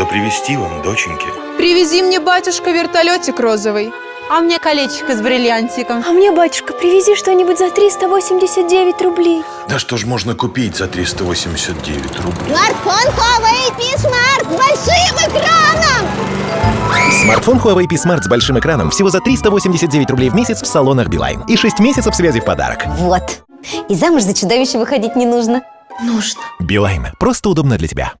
Что привезти вам, доченьки? Привези мне, батюшка, вертолетик розовый. А мне колечко с бриллиантиком. А мне, батюшка, привези что-нибудь за 389 рублей. Да что ж можно купить за 389 рублей? Смартфон Huawei P-Smart с большим экраном! Смартфон Huawei P Smart с большим экраном всего за 389 рублей в месяц в салонах Билайн. И 6 месяцев связи в подарок. Вот. И замуж за чудовище выходить не нужно. Нужно. Билайн. Просто удобно для тебя.